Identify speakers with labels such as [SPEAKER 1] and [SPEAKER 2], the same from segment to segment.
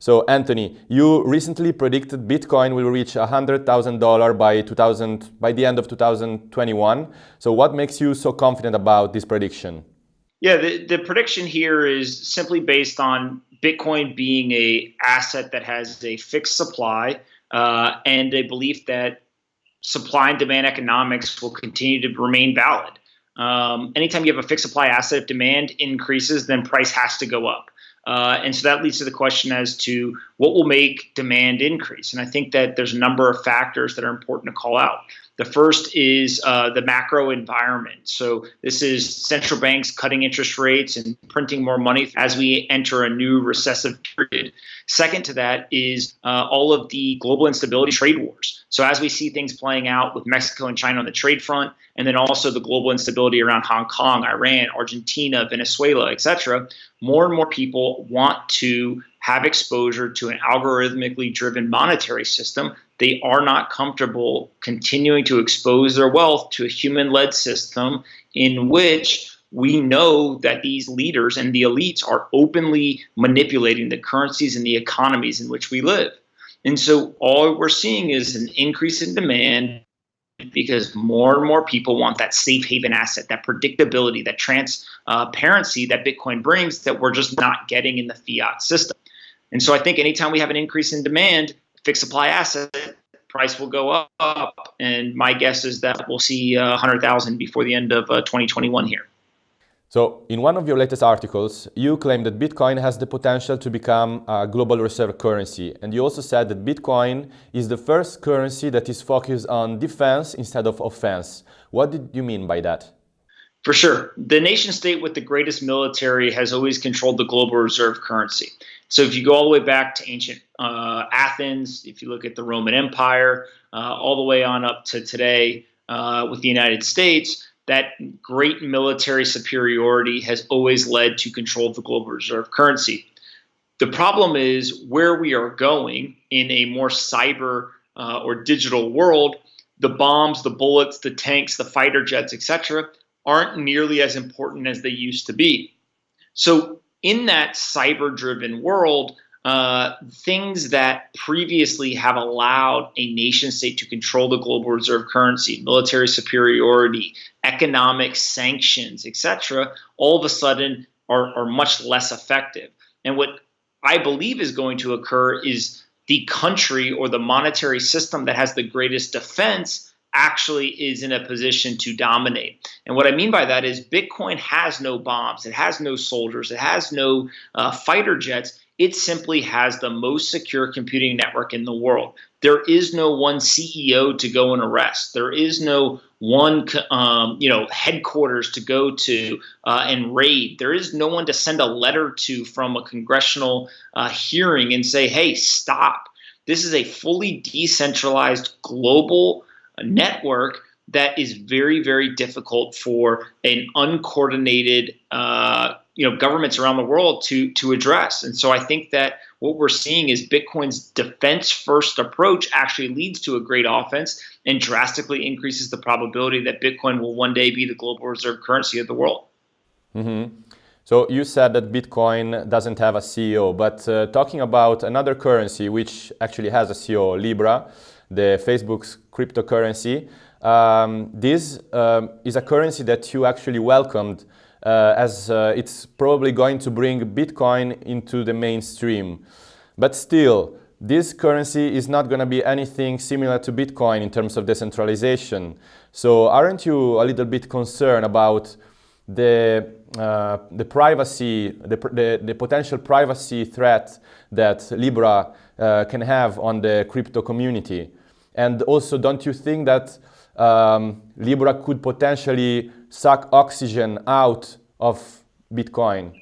[SPEAKER 1] So Anthony, you recently predicted Bitcoin will reach $100,000 by 2000 by the end of 2021. So what makes you so confident about this prediction?
[SPEAKER 2] Yeah, the, the prediction here is simply based on Bitcoin being a asset that has a fixed supply uh, and a belief that supply and demand economics will continue to remain valid. Um, anytime you have a fixed supply asset, if demand increases, then price has to go up. Uh, and so that leads to the question as to what will make demand increase. And I think that there's a number of factors that are important to call out. The first is uh, the macro environment. So this is central banks cutting interest rates and printing more money as we enter a new recessive period. Second to that is uh, all of the global instability trade wars. So as we see things playing out with Mexico and China on the trade front, and then also the global instability around Hong Kong, Iran, Argentina, Venezuela, etc., more and more people want to have exposure to an algorithmically driven monetary system they are not comfortable continuing to expose their wealth to a human led system in which we know that these leaders and the elites are openly manipulating the currencies and the economies in which we live. And so all we're seeing is an increase in demand because more and more people want that safe haven asset, that predictability, that transparency that Bitcoin brings that we're just not getting in the fiat system. And so I think anytime we have an increase in demand, fixed supply asset, price will go up. And my guess is that we'll see uh, 100,000 before the end of uh, 2021 here.
[SPEAKER 1] So, in one of your latest articles, you claim that Bitcoin has the potential to become a global reserve currency. And you also said that Bitcoin is the first currency that is focused on defense instead of offense. What did you mean by that?
[SPEAKER 2] For sure. The nation state with the greatest military has always controlled the global reserve currency. So if you go all the way back to ancient uh, Athens, if you look at the Roman Empire, uh, all the way on up to today uh, with the United States, that great military superiority has always led to control of the global reserve currency. The problem is where we are going in a more cyber uh, or digital world, the bombs, the bullets, the tanks, the fighter jets, etc., aren't nearly as important as they used to be. So in that cyber driven world, uh, things that previously have allowed a nation state to control the global reserve currency, military superiority, economic sanctions, etc., all of a sudden are, are much less effective. And what I believe is going to occur is the country or the monetary system that has the greatest defense actually is in a position to dominate. And what I mean by that is Bitcoin has no bombs, it has no soldiers, it has no uh, fighter jets. It simply has the most secure computing network in the world. There is no one CEO to go and arrest. There is no one, um, you know, headquarters to go to uh, and raid. There is no one to send a letter to from a congressional uh, hearing and say, "Hey, stop." This is a fully decentralized global network that is very, very difficult for an uncoordinated, uh, you know, governments around the world to to address. And so I think that what we're seeing is Bitcoin's defense-first approach actually leads to a great offense and drastically increases the probability that Bitcoin will one day be the global reserve currency of the world.
[SPEAKER 1] Mm-hmm. So you said that Bitcoin doesn't have a CEO, but uh, talking about another currency which actually has a CEO, Libra the Facebook's cryptocurrency. Um, this um, is a currency that you actually welcomed uh, as uh, it's probably going to bring Bitcoin into the mainstream. But still, this currency is not going to be anything similar to Bitcoin in terms of decentralization. So aren't you a little bit concerned about the, uh, the privacy, the, the, the, potential privacy threat that Libra uh, can have on the crypto community? And also, don't you think that um, Libra could potentially suck oxygen out of Bitcoin?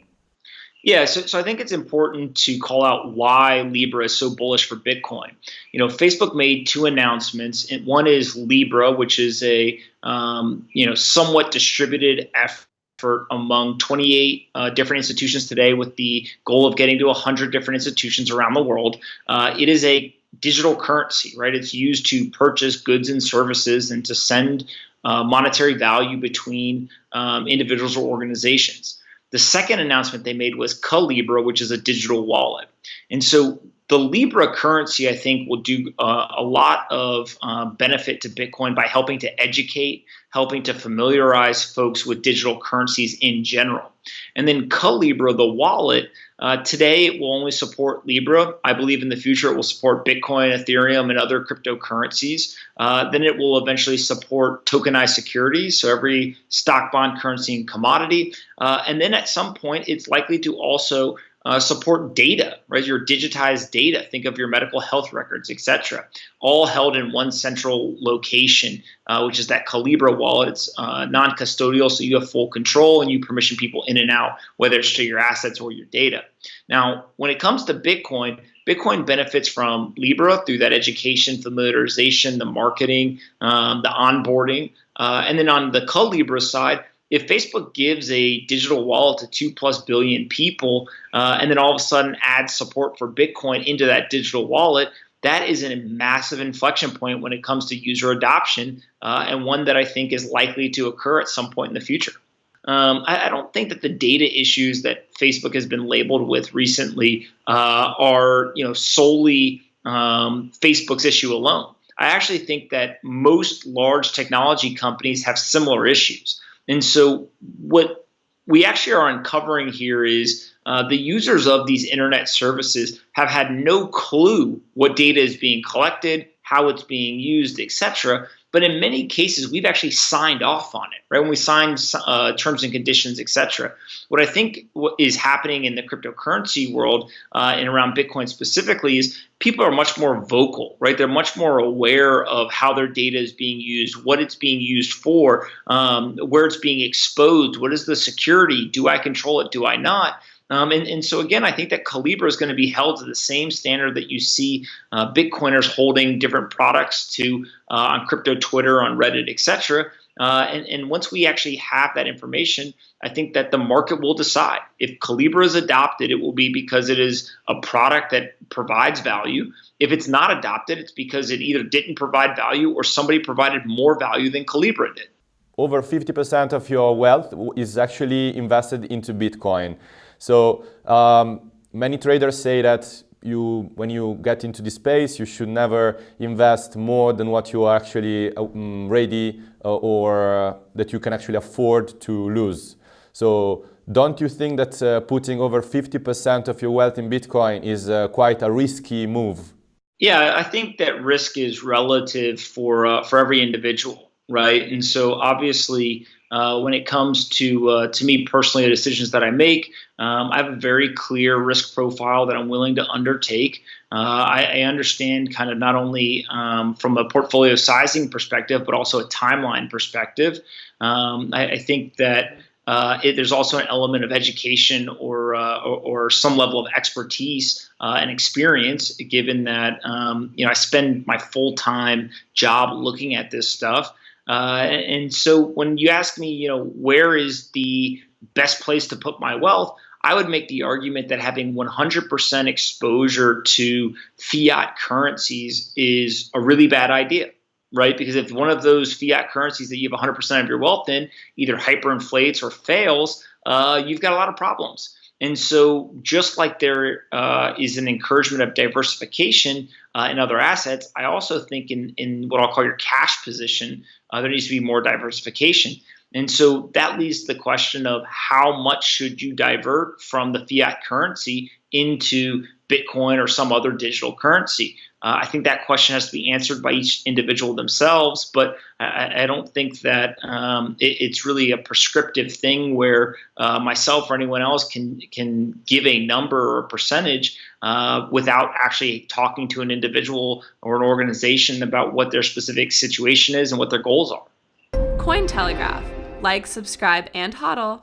[SPEAKER 2] Yeah, so, so I think it's important to call out why Libra is so bullish for Bitcoin. You know, Facebook made two announcements. And one is Libra, which is a um, you know somewhat distributed effort among 28 uh, different institutions today, with the goal of getting to 100 different institutions around the world. Uh, it is a digital currency, right? It's used to purchase goods and services and to send uh, monetary value between um, individuals or organizations. The second announcement they made was Calibra, which is a digital wallet. And so the Libra currency, I think, will do uh, a lot of uh, benefit to Bitcoin by helping to educate, helping to familiarize folks with digital currencies in general. And then Calibra, the wallet, uh, today it will only support Libra. I believe in the future it will support Bitcoin, Ethereum, and other cryptocurrencies. Uh, then it will eventually support tokenized securities, so every stock, bond, currency, and commodity. Uh, and then at some point, it's likely to also uh, support data, right? Your digitized data. Think of your medical health records, etc. All held in one central location, uh, which is that Calibra wallet. It's uh, non-custodial, so you have full control and you permission people in and out, whether it's to your assets or your data. Now, when it comes to Bitcoin, Bitcoin benefits from Libra through that education, familiarization, the marketing, um, the onboarding, uh, and then on the Calibra side if Facebook gives a digital wallet to two plus billion people, uh, and then all of a sudden adds support for Bitcoin into that digital wallet, that is a massive inflection point when it comes to user adoption, uh, and one that I think is likely to occur at some point in the future. Um, I, I, don't think that the data issues that Facebook has been labeled with recently uh, are, you know, solely um, Facebook's issue alone. I actually think that most large technology companies have similar issues. And so what we actually are uncovering here is uh, the users of these internet services have had no clue what data is being collected, how it's being used, etc. But in many cases, we've actually signed off on it, right? When we sign uh, terms and conditions, etc. What I think is happening in the cryptocurrency world uh, and around Bitcoin specifically is people are much more vocal, right? They're much more aware of how their data is being used, what it's being used for, um, where it's being exposed, what is the security, do I control it, do I not? Um, and, and so again, I think that Calibra is going to be held to the same standard that you see uh, Bitcoiners holding different products to uh, on crypto Twitter, on Reddit, etc. Uh, and, and once we actually have that information, I think that the market will decide. If Calibra is adopted, it will be because it is a product that provides value. If it's not adopted, it's because it either didn't provide value or somebody provided more value than Calibra did.
[SPEAKER 1] Over 50% of your wealth is actually invested into Bitcoin. So um, many traders say that you, when you get into this space, you should never invest more than what you are actually um, ready uh, or uh, that you can actually afford to lose. So don't you think that uh, putting over 50% of your wealth in Bitcoin is uh, quite a risky move?
[SPEAKER 2] Yeah, I think that risk is relative for uh, for every individual, right? And so obviously, uh, when it comes to uh, to me personally, the decisions that I make, um, I have a very clear risk profile that I'm willing to undertake. Uh, I, I, understand kind of not only um, from a portfolio sizing perspective, but also a timeline perspective. Um, I, I, think that. Uh, it, there's also an element of education or, uh, or, or, some level of expertise uh, and experience, given that um, you know I spend my full time job looking at this stuff. Uh, and so when you ask me, you know, where is the best place to put my wealth, I would make the argument that having 100% exposure to fiat currencies is a really bad idea, right? Because if one of those fiat currencies that you have 100% of your wealth in either hyperinflates or fails, uh, you've got a lot of problems. And so, just like there uh, is an encouragement of diversification uh, in other assets, I also think in, in what I'll call your cash position, uh, there needs to be more diversification. And so that leads to the question of how much should you divert from the fiat currency into Bitcoin or some other digital currency? Uh, I think that question has to be answered by each individual themselves, but I, I don't think that um, it, it's really a prescriptive thing where uh, myself or anyone else can can give a number or a percentage uh, without actually talking to an individual or an organization about what their specific situation is and what their goals are.
[SPEAKER 3] Cointelegraph. Like, subscribe, and hodl.